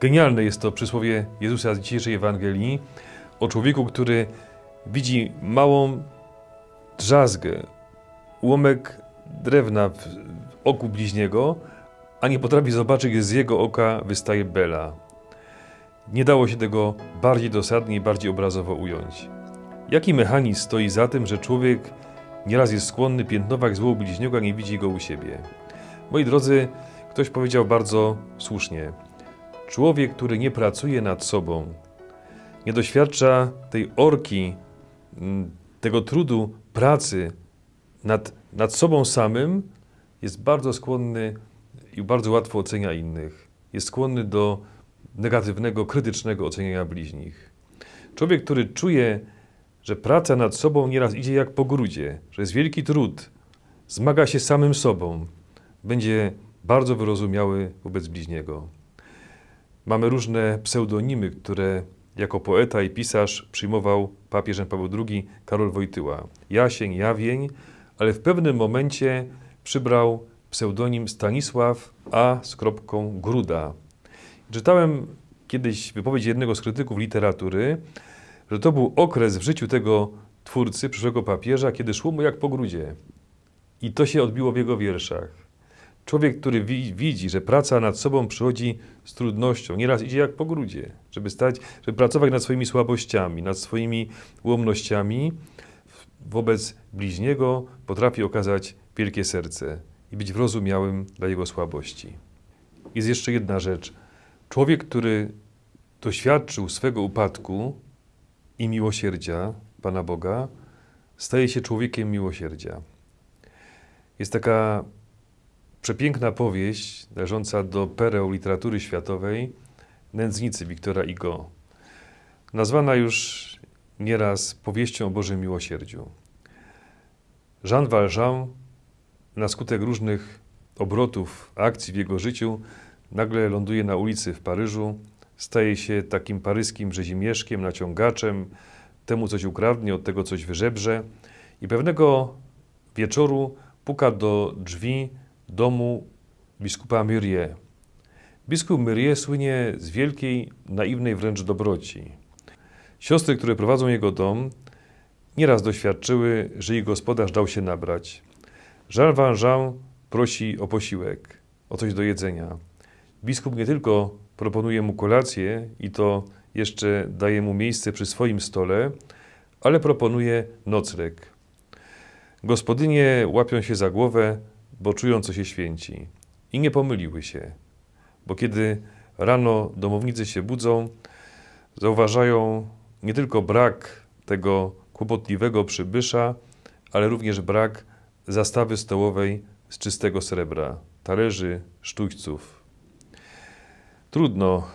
Genialne jest to przysłowie Jezusa z dzisiejszej Ewangelii o człowieku, który widzi małą drzazgę, ułamek drewna w oku bliźniego, a nie potrafi zobaczyć, gdzie z jego oka wystaje bela. Nie dało się tego bardziej dosadnie i bardziej obrazowo ująć. Jaki mechanizm stoi za tym, że człowiek nieraz jest skłonny piętnować zło bliźniego, a nie widzi go u siebie? Moi drodzy, ktoś powiedział bardzo słusznie. Człowiek, który nie pracuje nad sobą, nie doświadcza tej orki, mm, tego trudu pracy nad, nad sobą samym, jest bardzo skłonny i bardzo łatwo ocenia innych. Jest skłonny do negatywnego, krytycznego oceniania bliźnich. Człowiek, który czuje, że praca nad sobą nieraz idzie jak po grudzie, że jest wielki trud, zmaga się samym sobą, będzie bardzo wyrozumiały wobec bliźniego. Mamy różne pseudonimy, które jako poeta i pisarz przyjmował papież Paweł II Karol Wojtyła. Jasień, Jawień, ale w pewnym momencie przybrał pseudonim Stanisław A. z kropką Gruda. Czytałem kiedyś wypowiedź jednego z krytyków literatury, że to był okres w życiu tego twórcy, przyszłego papieża, kiedy szło mu jak po grudzie. I to się odbiło w jego wierszach. Człowiek, który wi widzi, że praca nad sobą przychodzi z trudnością, nieraz idzie jak po grudzie, żeby stać, żeby pracować nad swoimi słabościami, nad swoimi ułomnościami, wobec bliźniego potrafi okazać wielkie serce i być wyrozumiałym dla jego słabości. Jest jeszcze jedna rzecz. Człowiek, który doświadczył swego upadku i miłosierdzia Pana Boga, staje się człowiekiem miłosierdzia. Jest taka przepiękna powieść należąca do pereł literatury światowej Nędznicy Wiktora Hugo. Nazwana już nieraz powieścią o Bożym Miłosierdziu. Jean Valjean na skutek różnych obrotów, akcji w jego życiu nagle ląduje na ulicy w Paryżu, staje się takim paryskim rzezimieszkiem, naciągaczem, temu coś ukradnie, od tego coś wyżebrze i pewnego wieczoru puka do drzwi domu biskupa Myrie. Biskup Myrie słynie z wielkiej, naiwnej wręcz dobroci. Siostry, które prowadzą jego dom, nieraz doświadczyły, że ich gospodarz dał się nabrać. Jean Valjean prosi o posiłek, o coś do jedzenia. Biskup nie tylko proponuje mu kolację i to jeszcze daje mu miejsce przy swoim stole, ale proponuje nocleg. Gospodynie łapią się za głowę, bo czują, co się święci. I nie pomyliły się, bo kiedy rano domownicy się budzą, zauważają nie tylko brak tego kłopotliwego przybysza, ale również brak zastawy stołowej z czystego srebra, talerzy, sztućców. Trudno,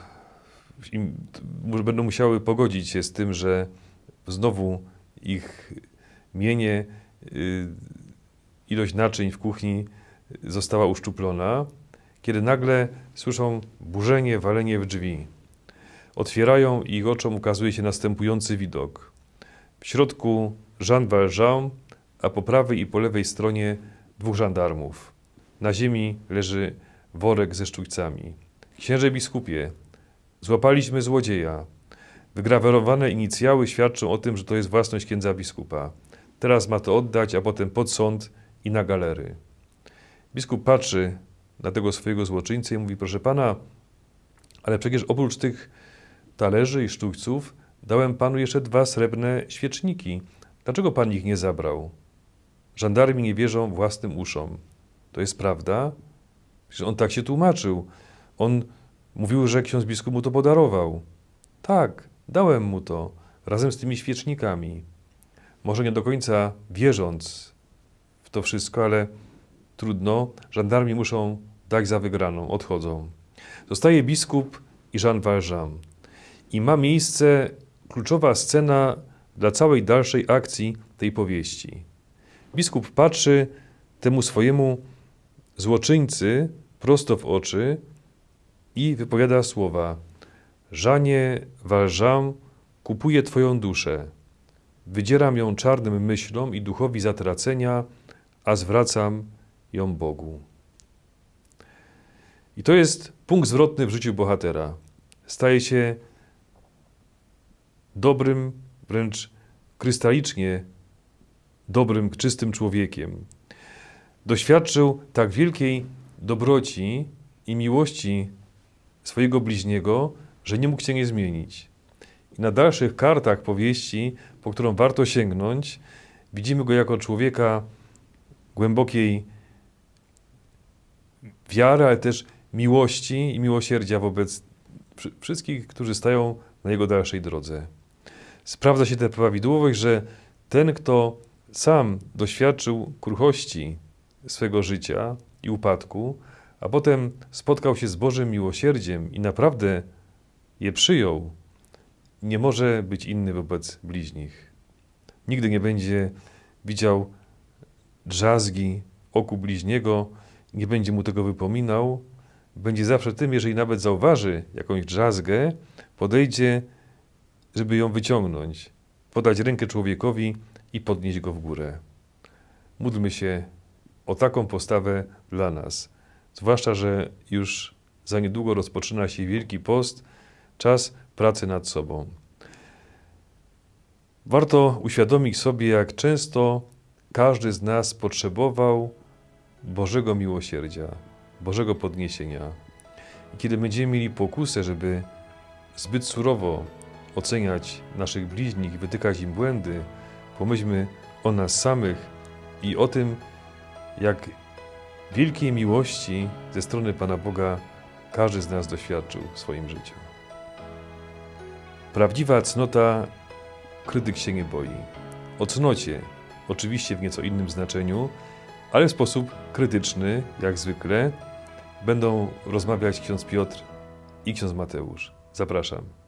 będą musiały pogodzić się z tym, że znowu ich mienie, y, ilość naczyń w kuchni została uszczuplona, kiedy nagle słyszą burzenie, walenie w drzwi. Otwierają i ich oczom ukazuje się następujący widok. W środku Jean Valjean, a po prawej i po lewej stronie dwóch żandarmów. Na ziemi leży worek ze sztućcami. Księże biskupie, złapaliśmy złodzieja. Wygrawerowane inicjały świadczą o tym, że to jest własność księdza biskupa. Teraz ma to oddać, a potem pod sąd i na galery. Biskup patrzy na tego swojego złoczyńcę i mówi, proszę pana, ale przecież oprócz tych talerzy i sztućców dałem panu jeszcze dwa srebrne świeczniki. Dlaczego pan ich nie zabrał? Żandarmi nie wierzą własnym uszom. To jest prawda? Przecież on tak się tłumaczył. On mówił, że ksiądz biskup mu to podarował. Tak, dałem mu to, razem z tymi świecznikami. Może nie do końca wierząc to wszystko, ale trudno. Żandarmi muszą dać za wygraną, odchodzą. Zostaje biskup i Jean Valjean i ma miejsce kluczowa scena dla całej dalszej akcji tej powieści. Biskup patrzy temu swojemu złoczyńcy prosto w oczy i wypowiada słowa: Żanie Valjean, kupuję Twoją duszę. Wydzieram ją czarnym myślom i duchowi zatracenia, a zwracam ją Bogu. I to jest punkt zwrotny w życiu bohatera. staje się dobrym, wręcz krystalicznie dobrym, czystym człowiekiem. Doświadczył tak wielkiej dobroci i miłości swojego bliźniego, że nie mógł się nie zmienić. I na dalszych kartach powieści, po którą warto sięgnąć, widzimy go jako człowieka głębokiej wiary, ale też miłości i miłosierdzia wobec wszy- wszystkich, którzy stają na jego dalszej drodze. Sprawdza się tę prawidłowość, że ten, kto sam doświadczył kruchości swego życia i upadku, a potem spotkał się z Bożym miłosierdziem i naprawdę je przyjął, nie może być inny wobec bliźnich. Nigdy nie będzie widział drzazgi oku bliźniego, nie będzie mu tego wypominał. Będzie zawsze tym, jeżeli nawet zauważy jakąś drzazgę, podejdzie, żeby ją wyciągnąć, podać rękę człowiekowi i podnieść go w górę. Módlmy się o taką postawę dla nas. Zwłaszcza, że już za niedługo rozpoczyna się Wielki Post, czas pracy nad sobą. Warto uświadomić sobie, jak często każdy z nas potrzebował Bożego miłosierdzia, Bożego podniesienia. I kiedy będziemy mieli pokusę, żeby zbyt surowo oceniać naszych bliźnich i wytykać im błędy, pomyślmy o nas samych i o tym, jak wielkiej miłości ze strony Pana Boga każdy z nas doświadczył w swoim życiu. Prawdziwa cnota krytyk się nie boi. O cnocie, oczywiście w nieco innym znaczeniu, ale w sposób krytyczny, jak zwykle, będą rozmawiać ksiądz Piotr i ksiądz Mateusz. Zapraszam.